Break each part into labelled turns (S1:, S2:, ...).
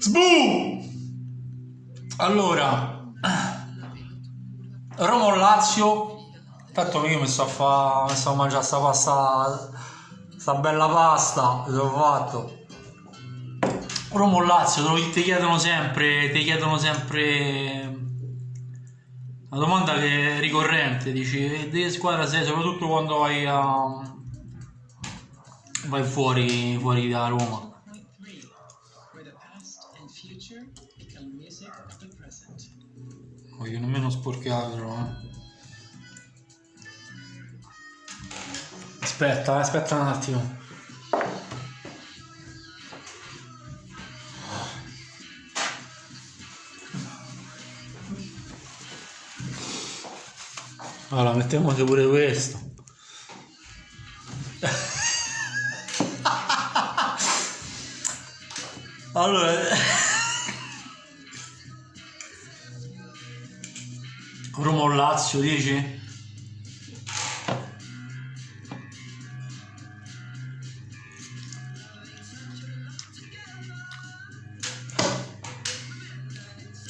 S1: Sbu! Allora, Roma Lazio. Tanto io mi sto a fare, mi sto a mangiare sta pasta, sta bella pasta, l'ho fatto. Roma Lazio, ti chiedono sempre, ti chiedono sempre una domanda che è ricorrente, dici, "E di che squadra sei, soprattutto quando vai a vai fuori, fuori da Roma.
S2: Future become music of the present.
S1: Voglio nemmeno sporcarlo, eh. Aspetta, eh, aspetta un attimo. Allora, mettiamoci pure questo. Allora, Roma o Lazio, dici?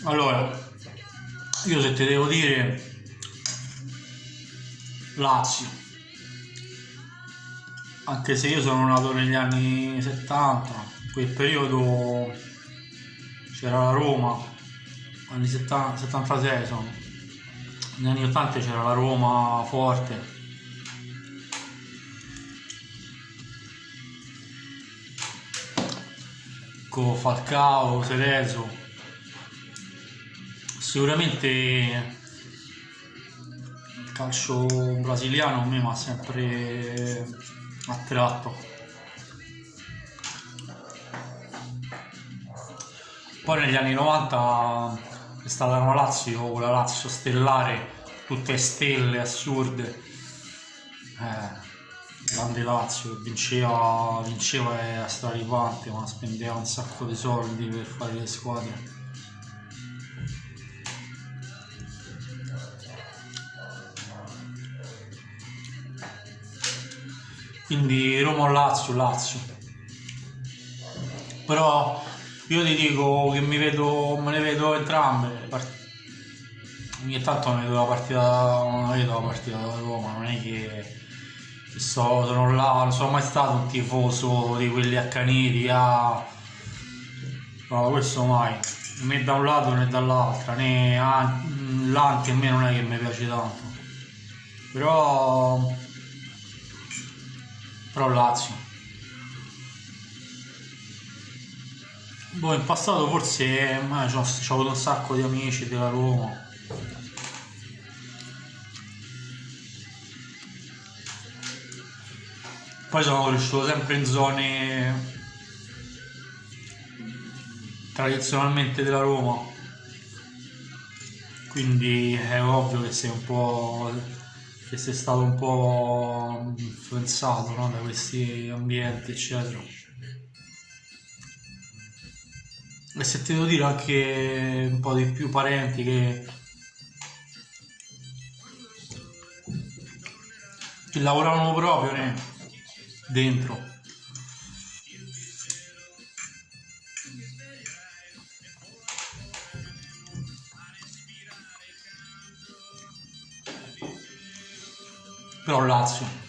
S1: Allora, io se ti devo dire Lazio, anche se io sono nato negli anni 70, in quel periodo c'era la Roma, anni 70, 76 sono, negli anni 80 c'era la Roma forte. Con Falcao, Cerezo, sicuramente il calcio brasiliano a me mi ha sempre attratto. Poi negli anni 90 è stata una Lazio, quella Lazio stellare, tutte stelle assurde. Eh, grande Lazio che vinceva, vinceva era straripante, ma spendeva un sacco di soldi per fare le squadre. Quindi Roma o Lazio, Lazio. Però io ti dico che mi vedo, me ne vedo entrambe. le Ogni tanto mi vedo la partita, non vedo la partita da Roma, non è che, che so, sono là, non sono mai stato un tifoso di quelli accaniti, ah, no, questo mai, né da un lato né dall'altra, né ah, l'anti a me non è che mi piace tanto. Però però Lazio. Boh, in passato forse c'ho avuto un sacco di amici della Roma. Poi sono cresciuto sempre in zone tradizionalmente della Roma. Quindi è ovvio che sei un po' che sei stato un po' influenzato no, da questi ambienti, eccetera. E se ti devo dire anche un po' di più parenti che, che lavoravano proprio né, dentro. però Lazio.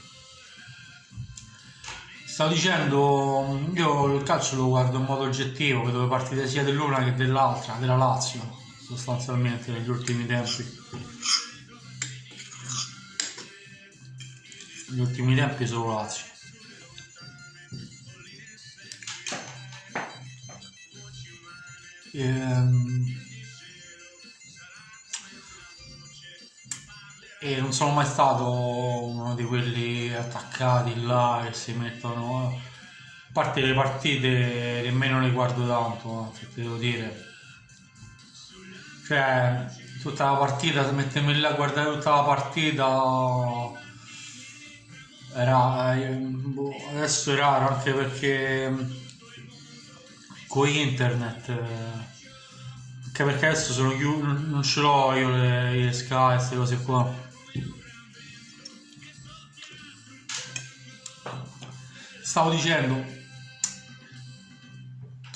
S1: Stavo dicendo, io il calcio lo guardo in modo oggettivo, vedo le partite sia dell'una che dell'altra, della Lazio, sostanzialmente negli ultimi tempi. Negli ultimi tempi solo Lazio. Ehm, E non sono mai stato uno di quelli attaccati là che si mettono. A parte le partite nemmeno le guardo tanto, se ti devo dire. Cioè, tutta la partita, mettermi là a guardare tutta la partita era eh, boh, adesso è raro anche perché con internet eh, anche perché adesso sono chiuso non ce l'ho io le, le Sky queste cose qua stavo dicendo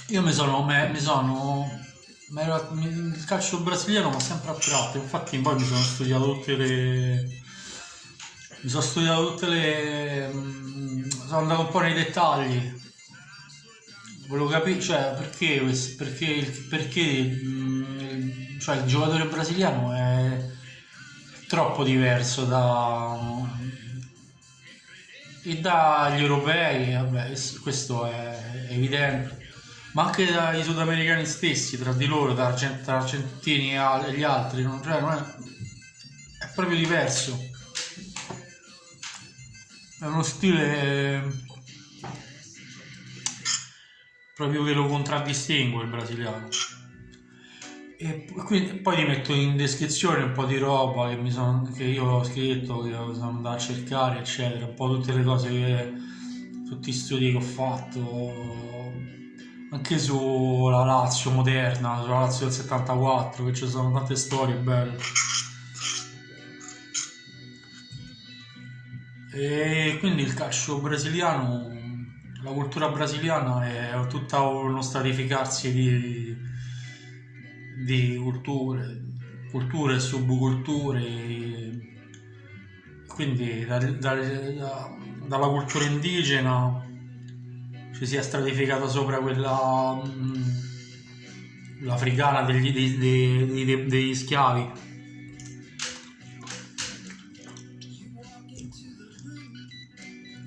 S1: Io mi sono, me- mi sono mi il calcio brasiliano mi ha sempre attratto, infatti poi mi sono studiato tutte le mi sono studiato tutte le mm, sono andato un po' nei dettagli. Volevo capire, cioè, perché, perché, perché mm, cioè, il giocatore brasiliano è troppo diverso da, e dagli europei, vabbè, es- questo è evidente, ma anche dai sudamericani stessi, tra di loro, argent- tra argentini e gli altri, non, cioè, non è, è proprio diverso. È uno stile proprio che lo contraddistingue il brasiliano. E quindi, poi ti metto in descrizione un po' di roba che, mi son- che io ho scritto, che sono andato a cercare, eccetera, un po' tutte le cose che, tutti gli studi che ho fatto, anche sulla Lazio moderna, sulla Lazio del 74, che ci sono tante storie belle. E quindi il calcio brasiliano, la cultura brasiliana è tutta uno stratificarsi di, di culture, culture e subculture. Quindi da- da- da- dalla cultura indigena ci si è stratificata sopra quella mm, l'africana degli, dei- dei- dei- degli schiavi.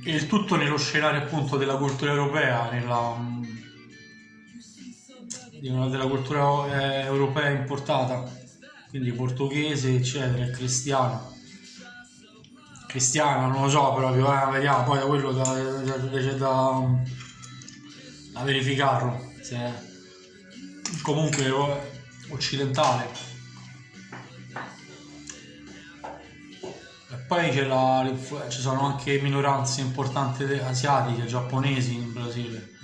S1: E il tutto nello scenario appunto della cultura europea, nella, della cultura eh, europea importata, quindi portoghese, eccetera, e cristiano. Cristiano, non lo so proprio, eh, vediamo, poi da quello da, da, da- da- verificarlo, se è comunque occidentale. E poi ci sono anche minoranze importanti asiatiche, giapponesi in Brasile.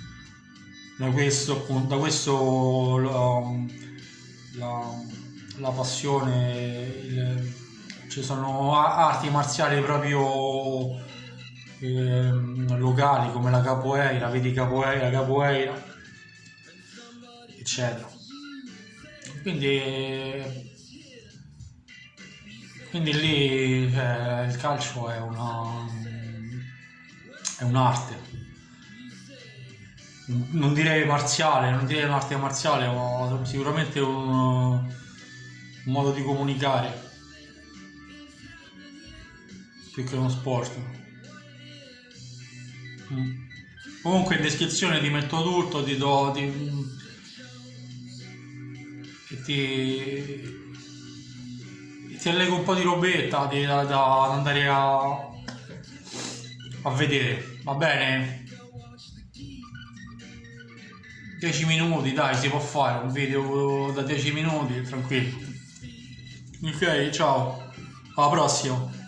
S1: Da questo, da questo la, la- la passione, il- ci sono arti marziali proprio ehm, locali come la capoeira, vedi capoeira, capoeira, eccetera. Quindi quindi lì cioè, il calcio è una è un'arte. Non direi marziale, non direi un'arte marziale, ma sicuramente un, un modo di comunicare più che uno sport. Mm. Comunque in descrizione ti metto tutto, ti do ti, ti ti allego un po' di robetta da, da andare a, a vedere, va bene? 10 minuti, dai, si può fare un video da 10 minuti, tranquillo. Ok, ciao, alla prossima.